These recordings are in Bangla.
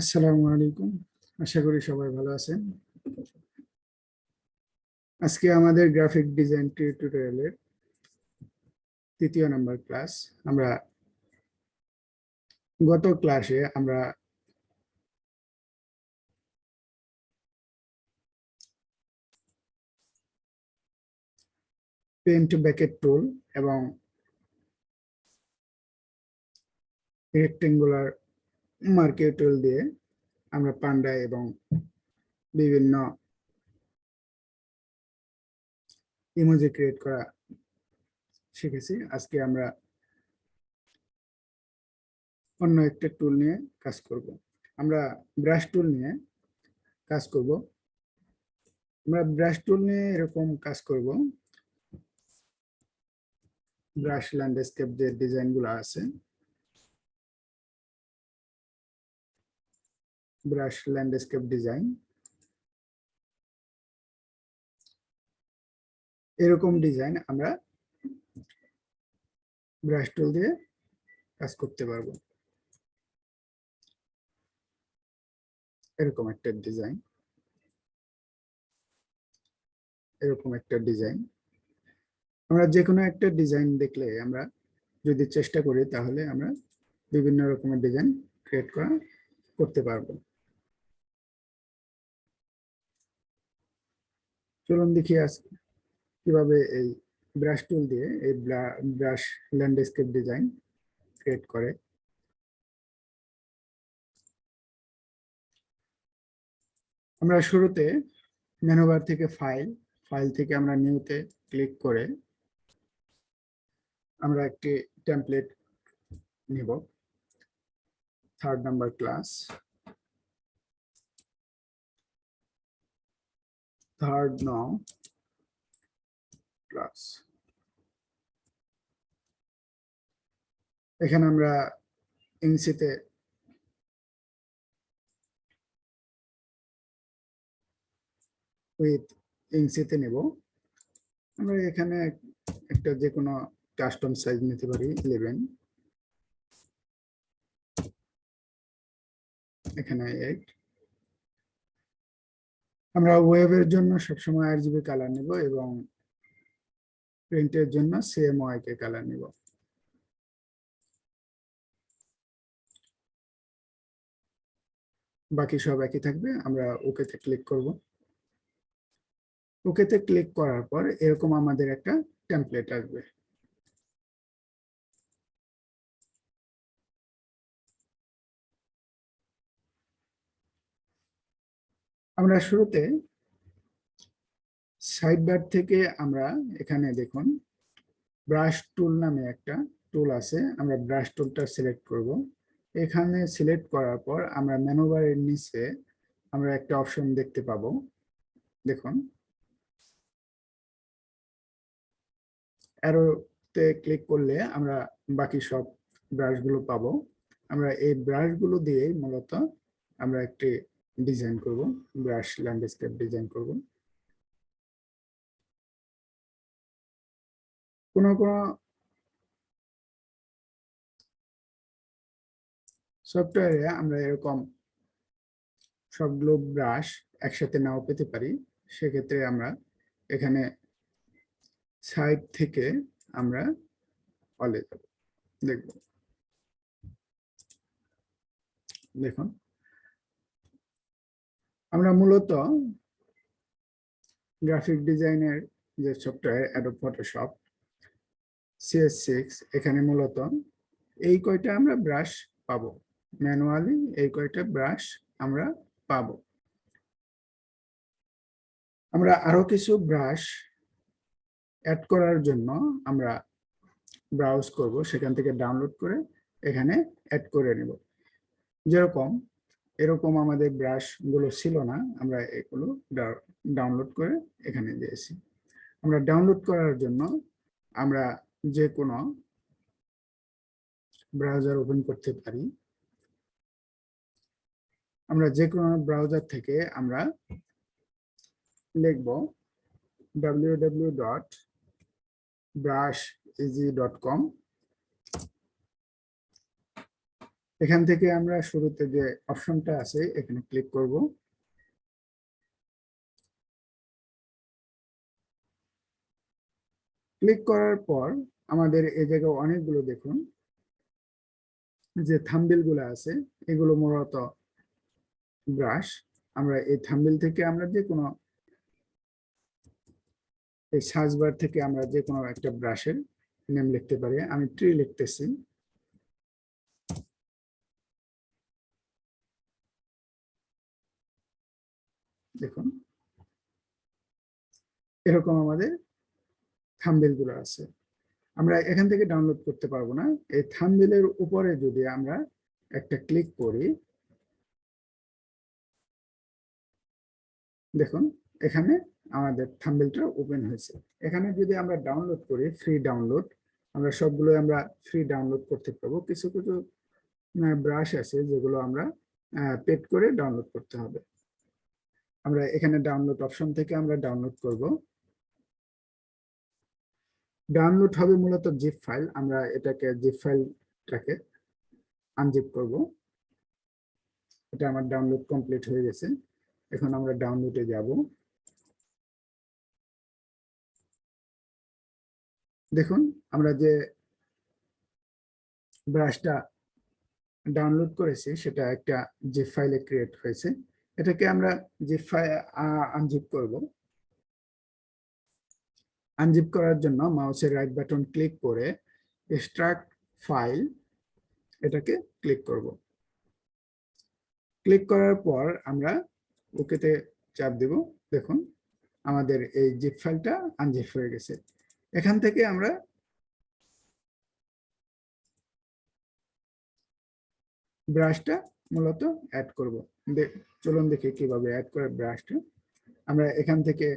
আসসালামু আলাইকুম। আশা করি সবাই ভালো আছেন। আজকে আমাদের গ্রাফিক ডিজাইন টিউটোরিয়ালের তৃতীয় নাম্বার ক্লাস। আমরা গত ক্লাসে আমরা পেন্ট ব্যাকেট টুল এবং রেক্টেঙ্গুলার মার্কেট টুল দিয়ে আমরা পান্ডা এবং বিভিন্ন ইমোজি ক্রিয়েট করা শিখেছি। আজকে আমরা অন্য একটা টুল নিয়ে কাজ করব। আমরা ব্রাশ টুল নিয়ে কাজ করব। আমরা ব্রাশ টুল নিয়ে এরকম কাজ করব। ব্রাশ ল্যান্ডস্কেপ যে ডিজাইনগুলো আছে ব্রাশ ল্যান্ডস্কেপ ডিজাইন এরকম ডিজাইন আমরা ব্রাশ টুল দিয়ে কাজ করতে পারব। এরকম একটা ডিজাইন এরকম একটা ডিজাইন আমরা যে কোনো একটা ডিজাইন দেখলে আমরা যদি চেষ্টা করি তাহলে আমরা বিভিন্ন রকমের ডিজাইন ক্রিয়েট করা করতে পারব। চলুন দেখি আজ কীভাবে এই ব্রাশ টুল দিয়ে এই ব্রাশ ল্যান্ডস্কেপ ডিজাইন ক্রিয়েট করে। আমরা শুরুতে মেনুবার থেকে ফাইল ফাইল থেকে আমরা নিউতে ক্লিক করে আমরা একটি টেমপ্লেট নিব। Third number class third now class এখানে আমরা ইংসিতে উইথ ইংসিতে নেব। আমরা এখানে একটা যে কোনো কাস্টম সাইজ নিতে পারি ইলেভেন এখানে এইট আমরা ওয়েবের জন্য সবসময় আর জিবি কালার নিব এবং প্রিন্টের জন্য সিএমওয়াই কে কালার নিব। বাকি সব একই থাকবে, আমরা ওকেতে ক্লিক করব। ওকেতে ক্লিক করার পর এরকম আমাদের একটা টেমপ্লেট আসবে। আমরা শুরুতে সাইড বার থেকে আমরা এখানে দেখুন ব্রাশ টুল নামে একটা টুল আছে, আমরা ব্রাশ টুলটা সিলেক্ট করব। এখানে সিলেক্ট করার পর আমরা মেনুবারের নিচে আমরা একটা অপশন দেখতে পাবো। দেখুন অ্যারোতে ক্লিক করলে আমরা বাকি সব ব্রাশগুলো পাবো। আমরা এই ব্রাশগুলো দিয়ে মূলত আমরা একটি ডিজাইন করব, ব্রাশ ল্যান্ডস্কেপ ডিজাইন করব। কোন কোন সফটওয়্যারে আমরা এরকম সবগুলো ব্রাশ একসাথে নাও পেতে পারি। সেক্ষেত্রে আমরা এখানে সাইড থেকে আমরা অলে যাব। দেখব। দেখুন। আমরা মূলত গ্রাফিক ডিজাইনের যে software Adobe Photoshop CS six এখানে মূলত এই কয়টা আমরা ব্রাশ পাবো। ম্যানুয়ালি এই কয়টা ব্রাশ আমরা পাবো। আমরা আরও কিছু ব্রাশ অ্যাড করার জন্য আমরা ব্রাউজ করব, সেখান থেকে ডাউনলোড করে এখানে অ্যাড করে নেব। যেরকম এরকম আমাদের ব্রাশগুলো ছিল না, আমরা এগুলো ডাউনলোড করে এখানে দিয়েছি। আমরা ডাউনলোড করার জন্য আমরা যে কোনো ব্রাউজার ওপেন করতে পারি। আমরা যে কোনো ব্রাউজার থেকে আমরা লিখব ডাব্লিউ এখান থেকে আমরা শুরুতে যে অপশনটা আছে, এখানে ক্লিক করব। ক্লিক করার পর আমাদের এই জায়গায় অনেকগুলো দেখুন, যে থাম্বিলগুলো আছে, এগুলো মূলত ব্রাশ আমরা এই থাম্বিল থেকে আমরা যে কোনো, এই সার্চ বার থেকে আমরা যে কোনো একটা ব্রাশের নেম লিখতে পারি। আমি ট্রি লিখতেছি। দেখুন এরকম আমাদের থাম্বেলগুলো আছে। আমরা এখান থেকে ডাউনলোড করতে পারব না। এই থাম্বেলের উপরে যদি আমরা একটা ক্লিক করি, দেখুন এখানে আমাদের থাম্বেলটা ওপেন হয়েছে। এখানে যদি আমরা ডাউনলোড করি ফ্রি ডাউনলোড আমরা সবগুলো আমরা ফ্রি ডাউনলোড করতে পারব। কিছু কিছু ব্রাশ আছে যেগুলো আমরা পেড করে ডাউনলোড করতে হবে। আমরা এখানে ডাউনলোড অপশন থেকে আমরা ডাউনলোড করব। ডাউনলোড হবে মূলত জিপ ফাইল আমরা এটাকে জিপ ফাইলটাকে আনজিপ করব। এটা আমার ডাউনলোড কমপ্লিট হয়ে গেছে। এখন আমরা ডাউনলোডে যাব। দেখুন, আমরা যে ব্রাশটা ডাউনলোড করেছি, সেটা একটা জিপ ফাইলে ক্রিয়েট হয়েছে। এটাকে আমরা ফাইল আনজিপ করব আনজিপ করার জন্য মাউসের রাইট বাটন ক্লিক করে এক্সট্রাক্ট ফাইল এটাকে ক্লিক করব। ক্লিক করার পর আমরা ওকেতে চাপ দেব। দেখুন, আমাদের এই জিপ ফাইলটা আনজিপ হয়ে গেছে। এখান থেকে আমরা ব্রাশটা মূলত অ্যাড করব। চলুন দেখি কীভাবে অ্যাড করে ব্রাশটা আমরা এখান থেকে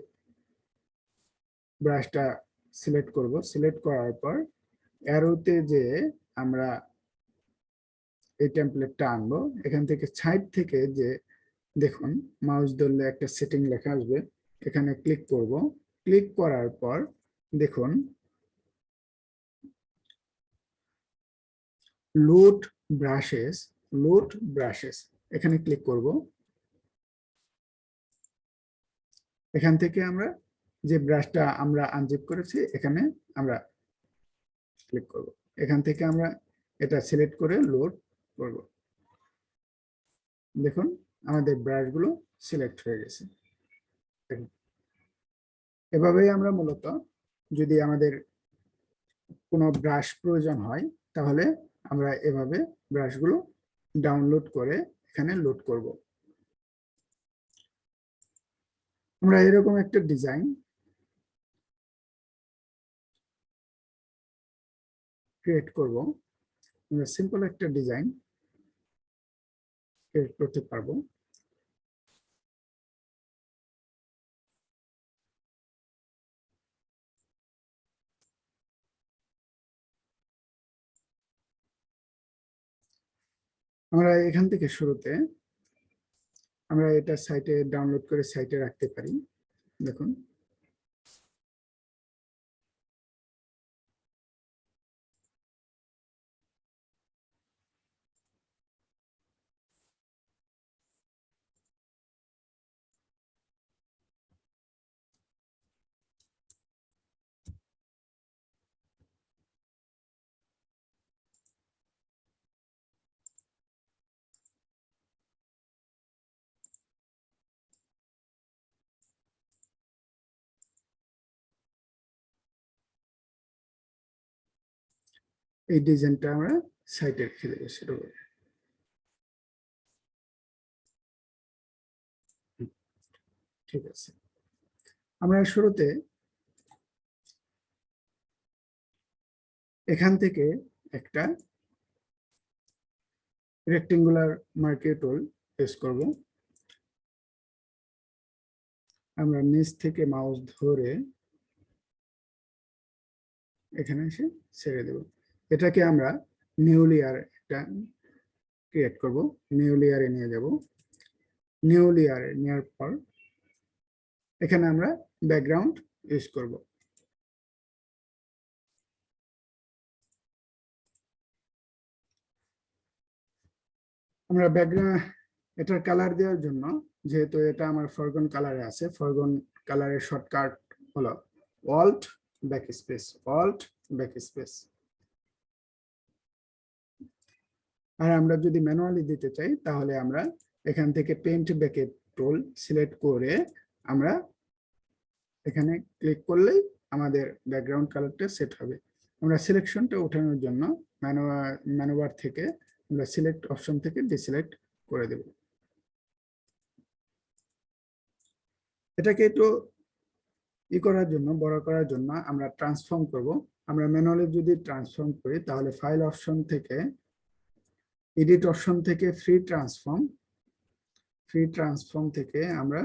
ব্রাশটা সিলেক্ট করব। সিলেক্ট করার পর অ্যারোতে যে আমরা এই টেমপ্লেটটা আনব, এখান থেকে সাইড থেকে যে দেখুন মাউস ধরলে একটা সেটিং লেখা আসবে, এখানে ক্লিক করব। ক্লিক করার পর দেখুন লোড ব্রাশেস লোড ব্রাশেস এখানে ক্লিক করব। এখান থেকে আমরা যে ব্রাশটা আমরা আনজিপ করেছি, এখানে আমরা ক্লিক করব। এখান থেকে আমরা এটা সিলেক্ট করে লোড করব। দেখুন, আমাদের ব্রাশগুলো সিলেক্ট হয়ে গেছে। এভাবেই আমরা মূলত যদি আমাদের কোনো ব্রাশ প্রয়োজন হয়, তাহলে আমরা এভাবে ব্রাশগুলো ডাউনলোড করে এখানে লোড করব। আমরা এরকম একটা ডিজাইন ক্রিয়েট করব। আমরা সিম্পল একটা ডিজাইন ক্রিয়েট করতে পারব। আমরা এখান থেকে শুরুতে আমরা এটা সাইটে ডাউনলোড করে সাইটে রাখতে পারি। দেখুন। এই ডিজাইনটা আমরা সাইটে রেখে দেবো, সেটা ঠিক আছে। আমরা শুরুতে এখান থেকে একটা রেক্টেঙ্গুলার মার্কেট টুল ইউজ করব। আমরা নিচ থেকে মাউস ধরে এখানে এসে ছেড়ে দেব। এটাকে আমরা নিউ লেয়ার একটা ক্রিয়েট করব। নিউ লেয়ারে নিয়ে যাব। নিউ লেয়ারে নেওয়ার পর এখানে আমরা ব্যাকগ্রাউন্ড ইউজ করব। আমরা ব্যাকগ্রাউন্ড এটার কালার দেওয়ার জন্য, যেহেতু এটা আমার ফরগন কালারে আছে ফরগন কালারের শর্টকাট হলো Alt back space Alt back space আর আমরা যদি ম্যানুয়ালি দিতে চাই, তাহলে আমরা এখান থেকে পেন্ট ব্যাকেট টোল সিলেক্ট করে আমরা এখানে ক্লিক করলেই আমাদের ব্যাকগ্রাউন্ড কালারটা সেট হবে। আমরা সিলেকশনটা ওঠানোর জন্য ম্যানুয়ার থেকে আমরা সিলেক্ট অপশন থেকে ডিসিলেক্ট করে দেব। এটাকে একটু ই করার জন্য, বড় করার জন্য আমরা ট্রান্সফর্ম করব। আমরা ম্যানুয়ালি যদি ট্রান্সফর্ম করি, তাহলে ফাইল অপশন থেকে এডিট অপশন থেকে ফ্রি ট্রান্সফর্ম ফ্রি ট্রান্সফর্ম থেকে আমরা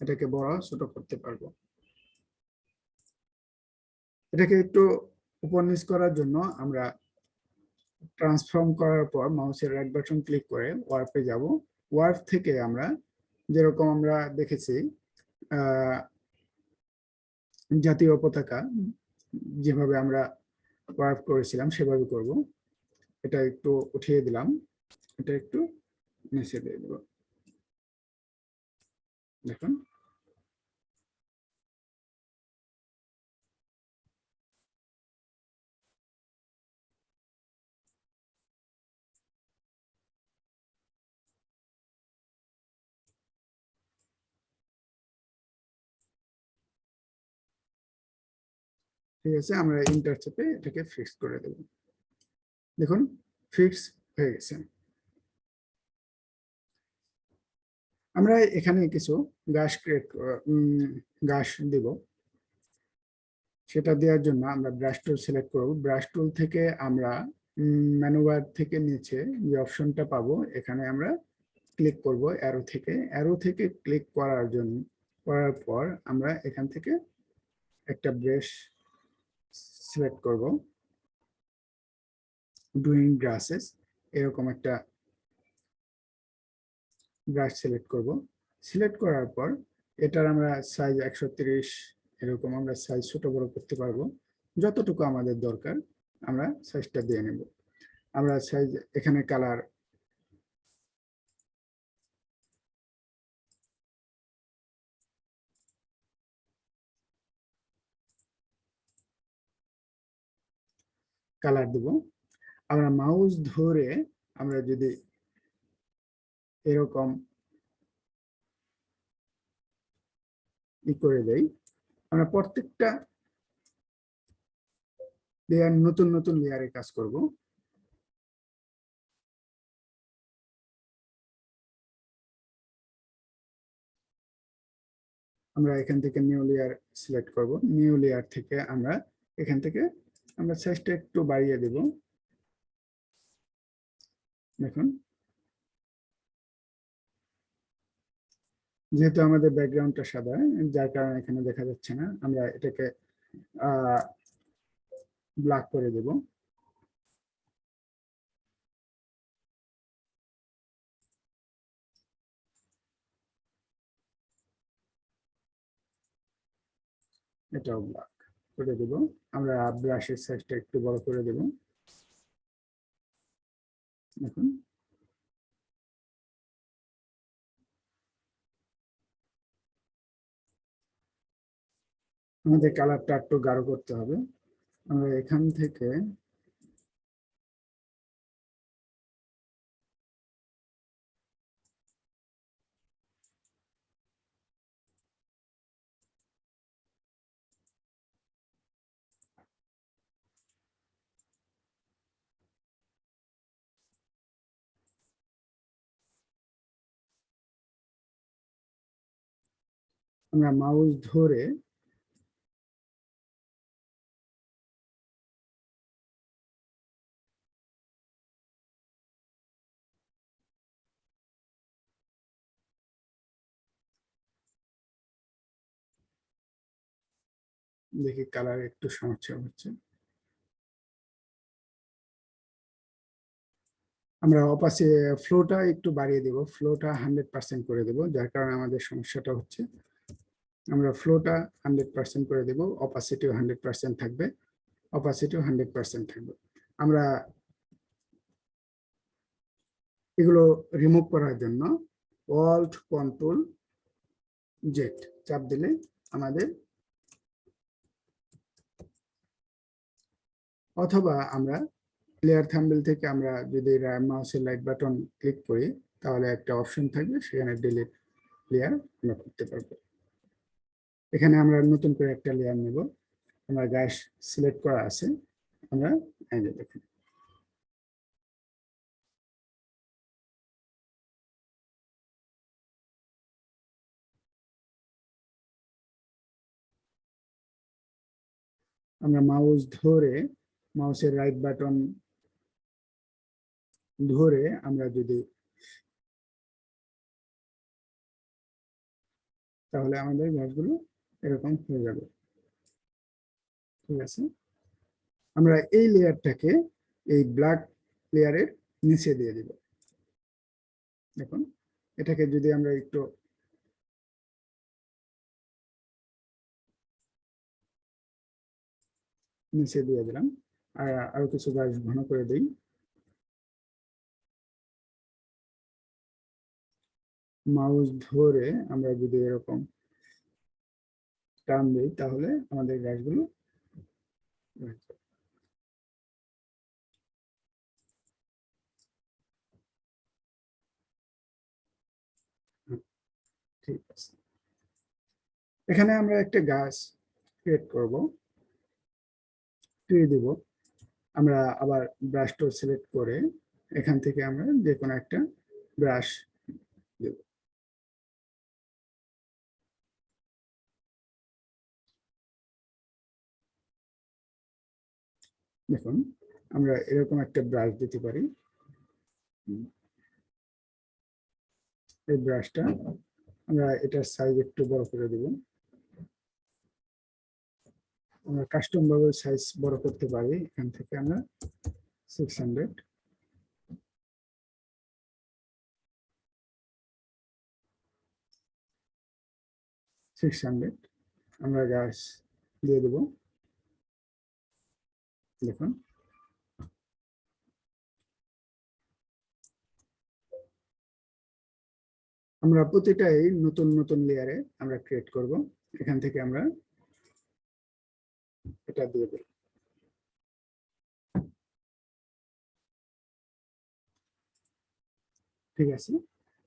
এটাকে বড় ছোট করতে পারব। এটাকে একটু নিচ করার জন্য আমরা ট্রান্সফর্ম করার পর মাউসের রাইট বাটন ক্লিক করে ওয়ার্পে যাব। ওয়ার্প থেকে আমরা যেরকম আমরা দেখেছি জাতীয় পতাকা যেভাবে আমরা ওয়ার্প করেছিলাম সেভাবে করব। এটা একটু উঠিয়ে দিলাম। এটা একটু নিচে দিয়ে দেব। দেখুন। ঠিক আছে, আমরা ইন্টার চেপে এটাকে ফিক্স করে দেব। দেখুন ফিক্স হয়ে গেছে। আমরা এখানে কিছু গাছ ক্রিয়েট গাছ দিব। সেটা দেওয়ার জন্য আমরা ব্রাশ টুল সিলেক্ট করব। ব্রাশ টুল থেকে আমরা ম্যানুয়ার থেকে নিচে যে অপশনটা পাবো, এখানে আমরা ক্লিক করব অ্যারো থেকে। অ্যারো থেকে ক্লিক করার জন্য, করার পর আমরা এখান থেকে একটা ব্রাশ সিলেক্ট করব। ডুইং গ্রাসেস এরকম একটা ব্রাশ সিলেক্ট করব। সিলেক্ট করার পর এটার আমরা সাইজ একশো এরকম আমরা সাইজ ছোট বড় করতে পারব। যতটুকু আমাদের দরকার, আমরা সাইজটা দিয়ে নেব। আমরা সাইজ এখানে কালার কালার দেব। আমরা মাউস ধরে আমরা যদি এরকম ই করে দেই, আমরা প্রত্যেকটা লেয়ার নতুন নতুন লেয়ারে কাজ করব। আমরা এখান থেকে নিউ লেয়ার সিলেক্ট করব। নিউ লেয়ার থেকে আমরা এখান থেকে আমরা সাইজটা একটু বাড়িয়ে দেব। দেখুন যেহেতু আমাদের ব্যাকগ্রাউন্ডটা সাদা, যার কারণে এখানে দেখা যাচ্ছে না, আমরা এটাকে ব্ল্যাক করে দেব। এটাও ব্ল্যাক করে দেব। আমরা ব্রাশের সাইজটা একটু বড় করে দেব। দেখুন আমাদের কালারটা একটু গাঢ় করতে হবে। আমরা এখান থেকে আমরা মাউস ধরে দেখি কালার একটু সমস্যা হচ্ছে। আমরা অপাসি ফ্লোটা একটু বাড়িয়ে দেব ফ্লোটা হান্ড্রেড পার্সেন্ট করে দেব, যার কারণে আমাদের সমস্যাটা হচ্ছে। আমরা ফ্লোটা হান্ড্রেড পার্সেন্ট করে দেব অপাসিটিও হান্ড্রেড পার্সেন্ট থাকবে অপাসিটিও হান্ড্রেড পার্সেন্ট থাকবে। আমরা এগুলো রিমুভ করার জন্য অল্ট কন্ট্রোল জেট চাপ দিলে আমাদের অথবা আমরা প্লেয়ার থাম্বেল থেকে আমরা যদি মাউসের লাইট বাটন ক্লিক করি, তাহলে একটা অপশন থাকবে, সেখানে ডিলিট প্লেয়ার আমরা করতে পারব। এখানে আমরা নতুন করে একটা লেয়ার নেব। আমরা গ্যাস সিলেক্ট করা আছে। আমরা দেখুন। আমরা মাউস ধরে মাউসের রাইট বাটন ধরে আমরা যদি তাহলে আমাদের গাছগুলো এরকম হয়ে যাবে। ঠিক আছে? আমরা এই লেয়ারটাকে এই ব্ল্যাক লেয়ারের নিচে দিয়ে দিব। দেখুন, এটাকে যদি আমরা একটু নিচে দিয়ে দিলাম, আর আরও কিছু গাছ ঘন করে দিই। মাউস ধরে আমরা যদি এরকম টান দিই তাহলে আমাদের গাছগুলো ঠিক আছে। এখানে আমরা একটা গাছ ক্রিয়েট করব। ট্রি দিব। আমরা আবার ব্রাশ টুল সিলেক্ট করে এখান থেকে আমরা যে কোনো একটা ব্রাশ দেব। দেখুন, আমরা এরকম একটা ব্রাশ দিতে পারি। এই ব্রাশটা আমরা এটার সাইজ একটু বড় করে দেব। আমরা কাস্টম ভাবে সাইজ বড় করতে পারি, এখান থেকে আমরা সিক্স হান্ড্রেড সিক্স হান্ড্রেড আমরা গাছ দিয়ে দেব। দেখুন। আমরা প্রতিটাই নতুন নতুন লেয়ারে আমরা ক্রিয়েট করব। এখান থেকে আমরা এটা দিয়ে দেব। ঠিক আছে?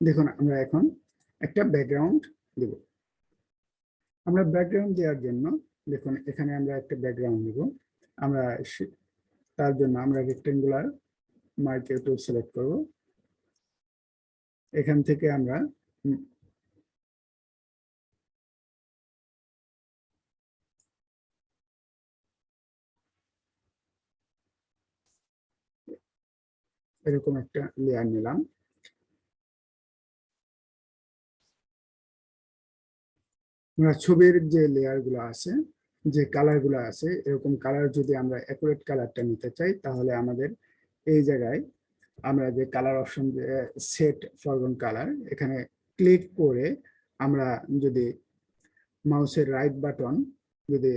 দেখুন, আমরা এখন একটা ব্যাকগ্রাউন্ড দেব। আমরা ব্যাকগ্রাউন্ড দেওয়ার জন্য, দেখুন, এখানে আমরা একটা ব্যাকগ্রাউন্ড দেব। আমরা তার জন্য আমরা রেক্টেঙ্গুলার মার্কেট টুল সিলেক্ট করব। এখান থেকে আমরা এরকম একটা লেয়ার নিলাম। আমরা ছবির যে লেয়ারগুলো আছে যে কালারগুলো আছে, এরকম কালার যদি আমরা অ্যাকুরেট কালারটা নিতে চাই, তাহলে আমাদের এই জায়গায় আমরা যে colour option set foreground colour এখানে ক্লিক করে আমরা যদি মাউসের রাইট বাটন যদি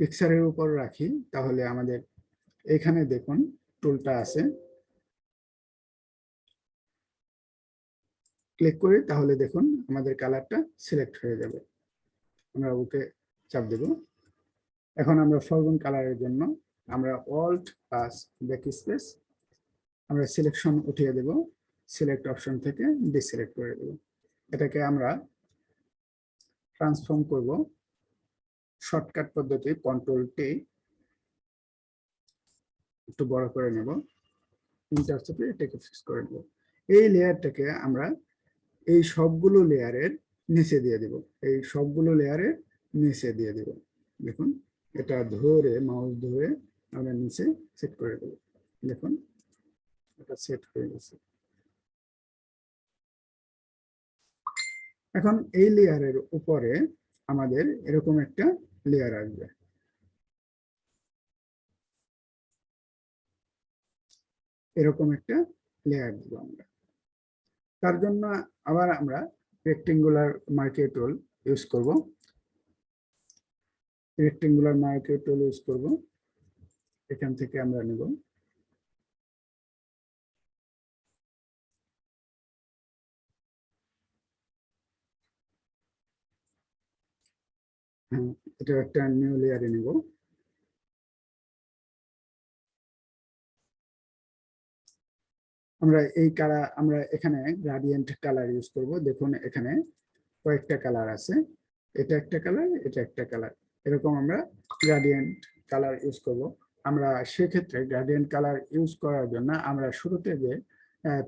পিকচারের উপর রাখি, তাহলে আমাদের এখানে দেখুন টুলটা আছে। ক্লিক করি তাহলে দেখুন আমাদের কালারটা সিলেক্ট হয়ে যাবে। আমরা ওকে চাপ দেব। এখন আমরা ফরগুন কালারের জন্য আমরা অল্ট প্লাস ব্যাক স্পেস আমরা সিলেকশন উঠিয়ে দেব। সিলেক্ট অপশন থেকে ডিসিলেক্ট করে দেব। এটাকে আমরা ট্রান্সফর্ম করব। শর্টকাট পদ্ধতি কন্ট্রোল টি একটু বড় করে নেব। ইন্টার চেপে এটাকে ফিক্স করে নেব। এই লেয়ারটাকে আমরা এই সবগুলো লেয়ারের নিচে দিয়ে দেব। এই সবগুলো লেয়ারের নিচে দিয়ে দেব। দেখুন, এটা ধরে মাউস ধরে আমরা নিচে সেট করে দেব। দেখুন, এটা সেট হয়ে গেছে। এখন এই লেয়ারের উপরে আমাদের এরকম একটা লেয়ার আসবে। এরকম একটা লেয়ার দিব আমরা। তার জন্য আবার আমরা রেক্টেঙ্গুলার মার্কেট টুল ইউজ করব। রেক্টেঙ্গুলার মার্কেট টুল ইউজ করব। এখান থেকে আমরা নেব। হ্যাঁ এটা একটা নিউ লেয়ারে নেব। আমরা এই কালার, আমরা এখানে গ্রাডিয়েন্ট কালার ইউজ করব। দেখুন, এখানে কয়েকটা কালার আছে। এটা একটা কালার এটা একটা কালার এরকম আমরা গ্রাডিয়েন্ট কালার ইউজ করব। আমরা সেক্ষেত্রে গ্রাডিয়েন্ট কালার ইউজ করার জন্য আমরা শুরুতে যে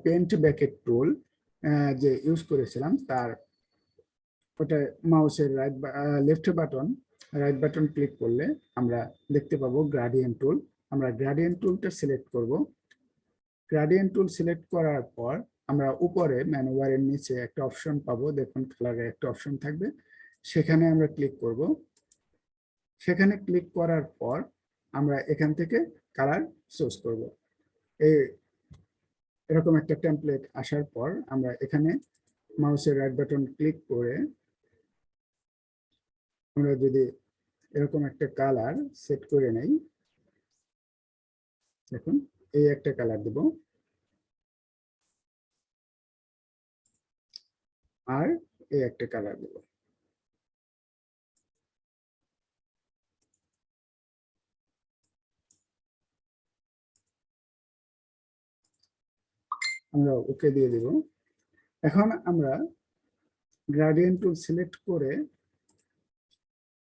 পেন্ট ব্যাকেট টুল যে ইউজ করেছিলাম, তার ওটা মাউসের right left button right button click করলে আমরা দেখতে পাবো গ্রাডিয়েন্ট টুল আমরা গ্রাডিয়েন্ট টুলটা সিলেক্ট করব। গ্রাডিয়েন্ট টুল সিলেক্ট করার পর আমরা উপরে ম্যানুয়ারের নিচে একটা অপশন পাবো। দেখুন কালারের একটা অপশন থাকবে। সেখানে আমরা ক্লিক করব। সেখানে ক্লিক করার পর আমরা এখান থেকে কালার চুজ করব। এই এরকম একটা টেমপ্লেট আসার পর আমরা এখানে মাউসের রাইট বাটন ক্লিক করে আমরা যদি এরকম একটা কালার সেট করে নেই, দেখুন, এই একটা কালার দেব। আর এই একটা কালার দেব। আমরা ওকে দিয়ে দেব। এখন আমরা গ্রাডিয়েন্ট টুল সিলেক্ট করে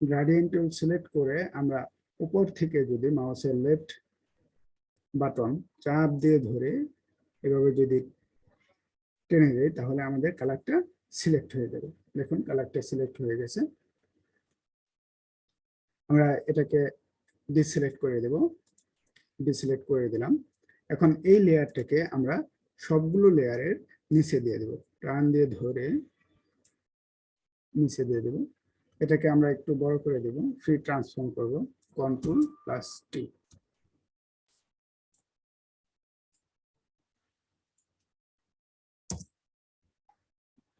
গ্রাডিয়েন্ট টুল সিলেক্ট করে আমরা উপর থেকে যদি মাউসের লেফট বাটন চাপ দিয়ে ধরে এভাবে যদি টেনে দেয় তাহলে আমাদের কালারটা সিলেক্ট হয়ে যাবে। দেখুন কালারটা সিলেক্ট হয়ে গেছে। আমরা এটাকে ডিসিলেক্ট করে দেব। ডিসিলেক্ট করে দিলাম। এখন এই লেয়ারটাকে আমরা সবগুলো লেয়ারের নিচে দিয়ে দেব। টান দিয়ে ধরে নিচে দিয়ে দেব। এটাকে আমরা একটু বড় করে দেব। ফ্রি ট্রান্সফর্ম করব। কন্ট্রোল প্লাস টি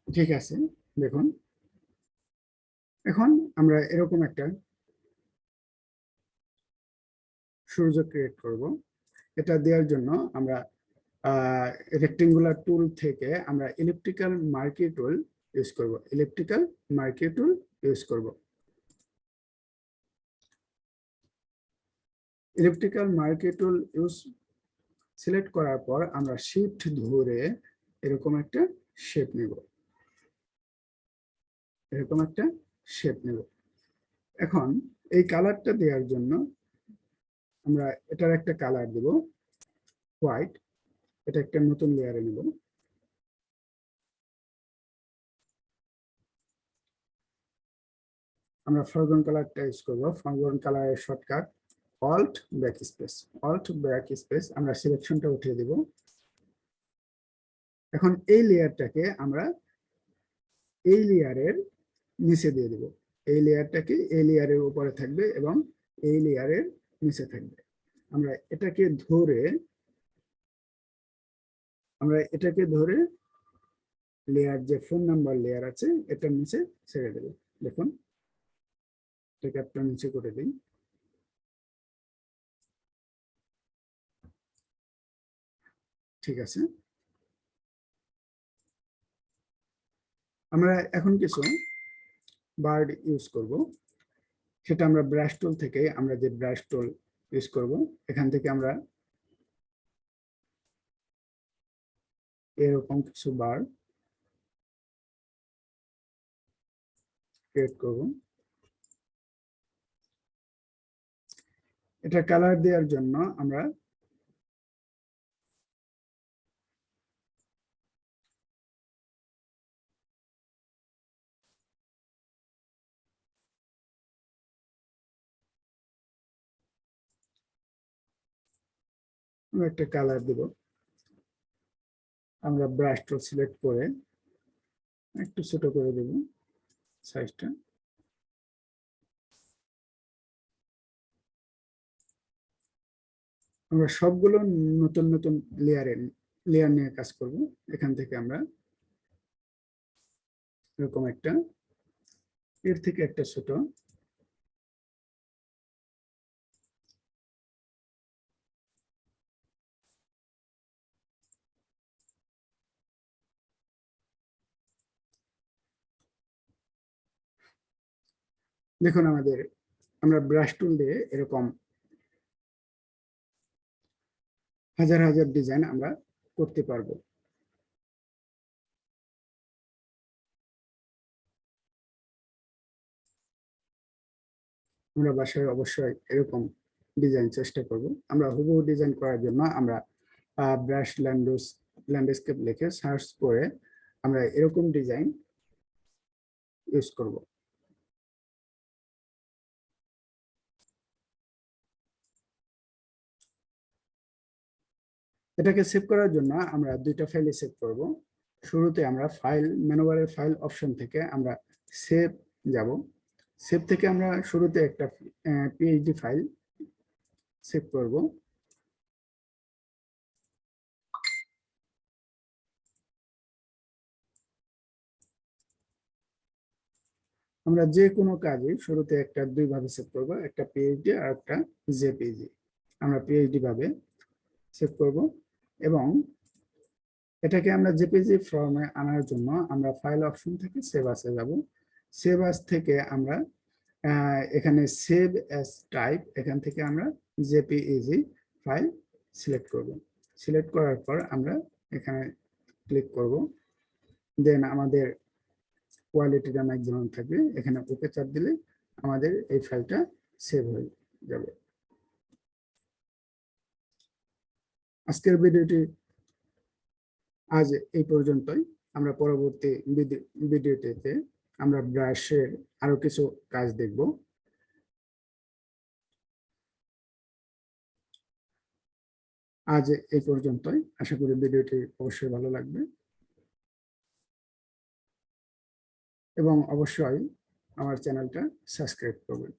ঠিক আছে, দেখুন। এখন আমরা এরকম একটা সূর্য ক্রিয়েট করব। এটা দেওয়ার জন্য আমরা রেক্টেঙ্গুলার টুল থেকে আমরা ইলেকট্রিক্যাল মার্কি টুল ইউজ করব। ইলেকট্রিক্যাল মার্কি টুল ইউজ করব। Electrical marquee tool use select করার পর আমরা শিফট ধরে এরকম একটা শেপ নেব। এরকম একটা শেপ নেব। এখন এই কালারটা দেওয়ার জন্য আমরা এটার একটা কালার দেব হোয়াইট এটা একটা নতুন লেয়ারে নেব। আমরা ফরগ্রাউন্ড কালারটা ইউজ করব। ফরগ্রাউন্ড কালারের shortcut Alt back space Alt back space আমরা সিলেকশনটা উঠিয়ে দেব। এখন এই লেয়ারটাকে আমরা এই লেয়ারের নিচে দিয়ে দেব। এই লেয়ারটাকে এই লেয়ারের উপরে থাকবে এবং এই লেয়ারের নিচে থাকবে। আমরা এটাকে ধরে আমরা এটাকে ধরে লেয়ার যে ফোন নাম্বার লেয়ার আছে এটার নিচে ছেড়ে দেব। দেখুন এটাকে একটা নিচে করে দিই। ঠিক আছে। আমরা এখন কিছু বার্ড ইউজ করব। সেটা আমরা ব্রাশ টুল থেকে আমরা যে ব্রাশ টুল ইউজ করব, এখান থেকে আমরা এরকম কিছু বার ক্রিয়েট করব। এটা কালার দেওয়ার জন্য আমরা একটা কালার দেব। আমরা ব্রাশটা সিলেক্ট করে একটু ছোট করে দেব সাইজটা আমরা সবগুলো নতুন নতুন লেয়ারে লেয়ার নিয়ে কাজ করব। এখান থেকে আমরা এরকম একটা, এর থেকে একটা ছোট দেখুন আমাদের, আমরা ব্রাশ টুল দিয়ে এরকম হাজার হাজার ডিজাইন আমরা করতে পারব। আমরা বাসায় অবশ্যই এরকম ডিজাইন চেষ্টা করব। আমরা হুবহু ডিজাইন করার জন্য আমরা ব্রাশ ল্যান্ডোস ল্যান্ডস্কেপ লিখে সার্চ করে আমরা এরকম ডিজাইন ইউজ করব। এটাকে সেভ করার জন্য আমরা দুইটা ফাইলে সেভ করব। শুরুতে আমরা ফাইল মেনুবারের ফাইল অপশন থেকে আমরা সেভ যাব। সেভ থেকে আমরা শুরুতে একটা পিএইচডি ফাইল সেভ করব। আমরা যে কোনো কাজে শুরুতে একটা দুই ভাবে সেভ করব, একটা পিএইচডি আর একটা জেপিজি আমরা পিএইচডি ভাবে সেভ করব। এবং এটাকে আমরা জেপিজি ফর্মে আনার জন্য আমরা ফাইল অপশন থেকে সেভ আসে যাব। সেভ আস থেকে আমরা এখানে সেভ অ্যাজ টাইপ এখান থেকে আমরা জেপিইজি ফাইল সিলেক্ট করব। সিলেক্ট করার পর আমরা এখানে ক্লিক করব। দেন আমাদের কোয়ালিটিটা ম্যাক্সিমাম থাকবে। এখানে ওকে চাপ দিলে আমাদের এই ফাইলটা সেভ হয়ে যাবে। আজকের ভিডিওটি আজ এই পর্যন্তই। আমরা পরবর্তী ভিডিওটিতে আমরা ব্রাশের আরও কিছু কাজ দেখব। আজ এই পর্যন্তই। আশা করি ভিডিওটি অবশ্যই ভালো লাগবে। এবং অবশ্যই আমার চ্যানেলটা সাবস্ক্রাইব করবেন।